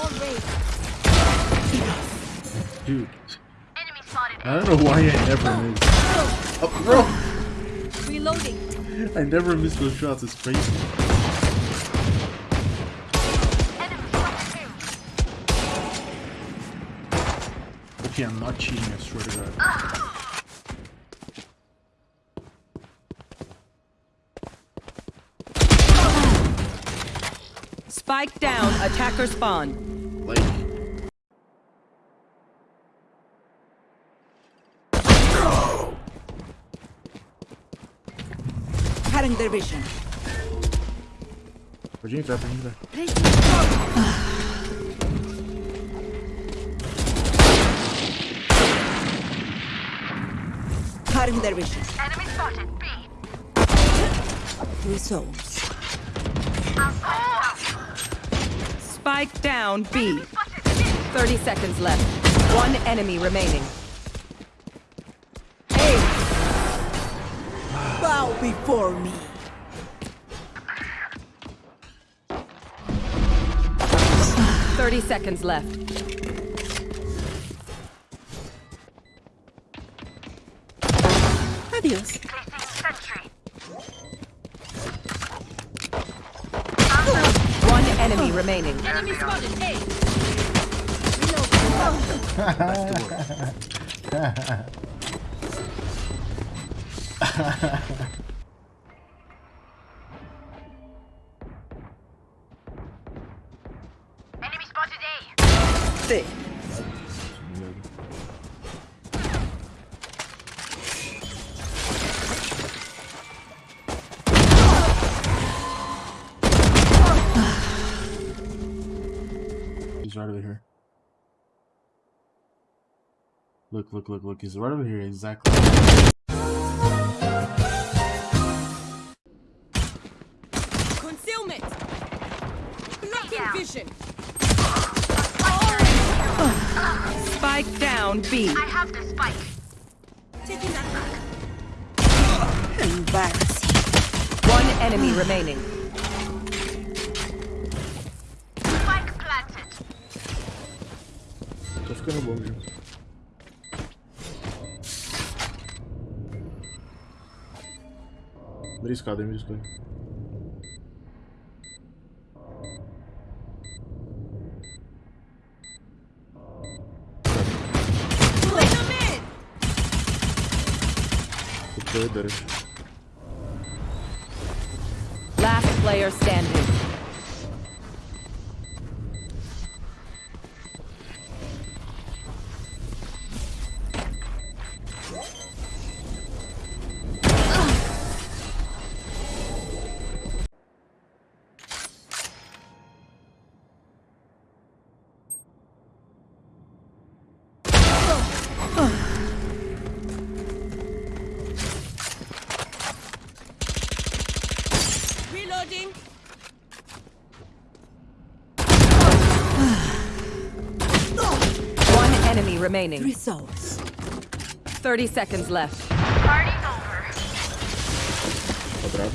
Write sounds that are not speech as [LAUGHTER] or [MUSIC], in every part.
Wall raised. Dude, I don't know why I never oh, miss. Oh. oh, bro! Reloading. I never miss those shots, it's crazy. Enemy spotted too. Okay, I'm not cheating, I swear to god. Spike down, attacker spawn. Like, Cutting their vision. Virginia trap, Virginia trap. Cutting their vision. Enemy spotted. B. Results. Spike down, B. 30 seconds left. One enemy remaining. Bow before me. Thirty seconds left. Adios. One enemy remaining. Enemy spotted. A. [LAUGHS] [LAUGHS] Enemy spotted A. Thick. He's right over here. Look, look, look, look. He's right over here, exactly. Spike down, B. I have the spike. Taking that back. Embarrassing. One enemy remaining. Spike planted. Tô ficando bom, viu? Mira escada, mira escada. Pulling them in. Last player standing. Reloading. [SIGHS] One enemy remaining. Results. 30 seconds left. Party's over. Tá bravo?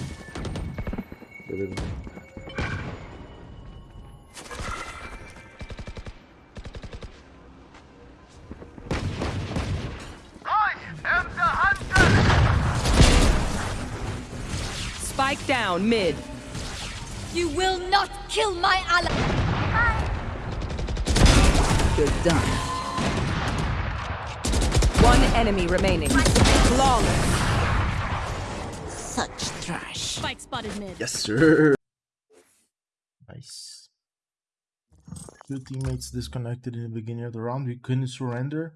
Beleza. I am the hunter. Spike down, mid. You will not kill my ally. You're done. One enemy remaining. Flawless. Such trash. Spike spotted mid. Yes, sir. Nice. Two teammates disconnected in the beginning of the round. We couldn't surrender.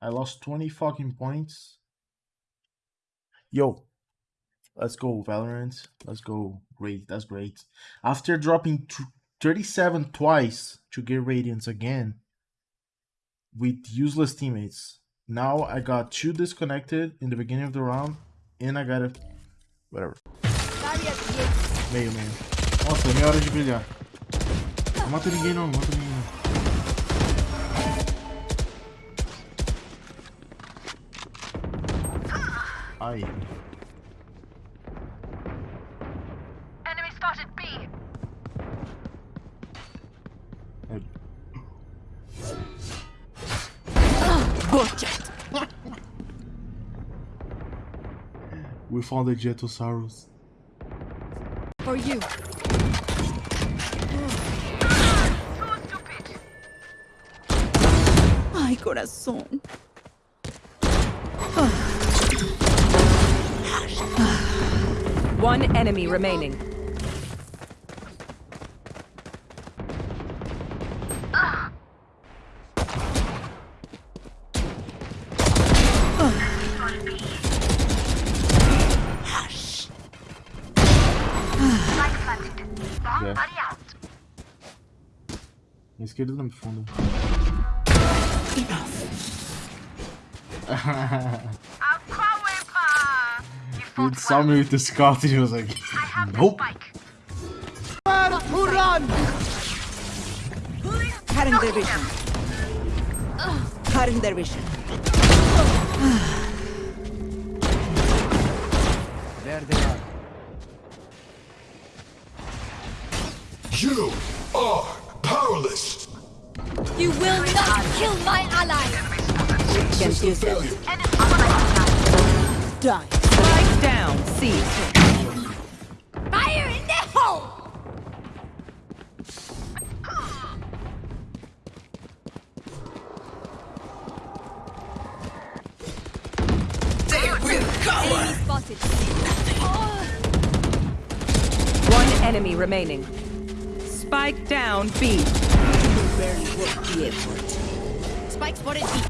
I lost 20 fucking points. Yo, let's go, Valorant. Let's go. Great, that's great. After dropping 37 twice to get Radiance again with useless teammates. Now I got two disconnected in the beginning of the round, and I got a. Whatever. Meio, meio. Nossa, é minha hora de brilhar. Não mata ninguém não, não mata ninguém não. Ai. Project. We found the Jetosaurus. For you. Too. Ay, corazón. One enemy remaining. Bomb Yeah. buddy out. Na esquerda não me funda. A power You Dude fought saw well. me with the scout and he was like, I have nope. the spike. Cutting their vision. Cutting their vision. You are powerless. You will not kill my ally. Can't use. Failure. Enemy. Die. Spike down. C. Fire in the hole. Enemy spotted. Oh, One enemy remaining. Spike down. B. Barely worth the effort. spike spotted B.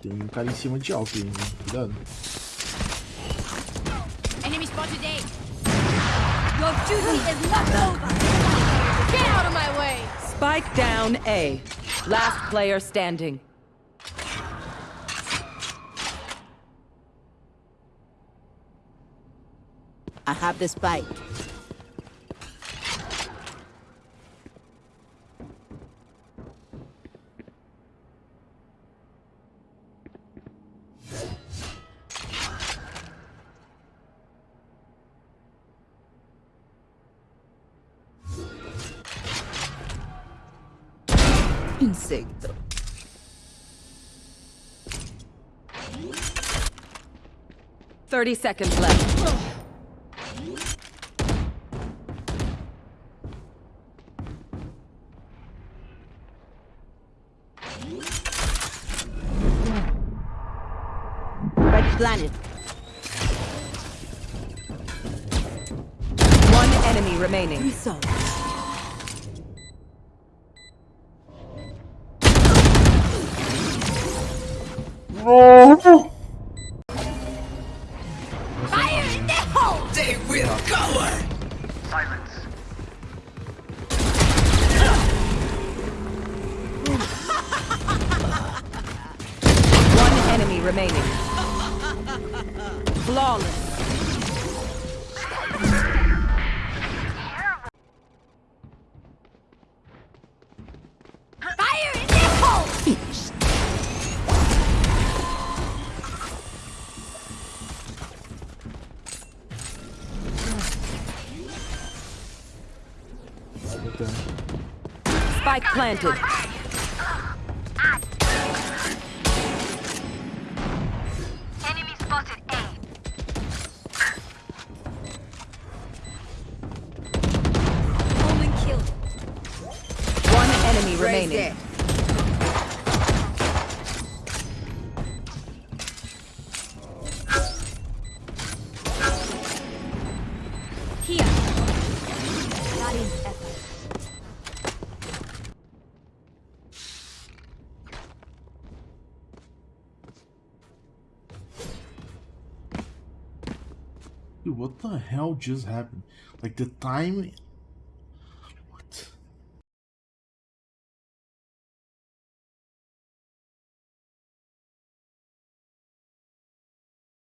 Tem um cara em cima de alto hein? Cuidado. Enemy spotted A. Your duty is not over. Get out of my way. Spike down. A. Last player standing. I have the spike. Insecto. Thirty seconds left. Red planet. One enemy remaining. Result. Fire in the hole. They will cower! Silence. [LAUGHS] One enemy remaining. Flawless. Botando. Spike planted. Enemy spotted A. Omen killed. One enemy remaining. Here. Dude, what the hell just happened? Like the time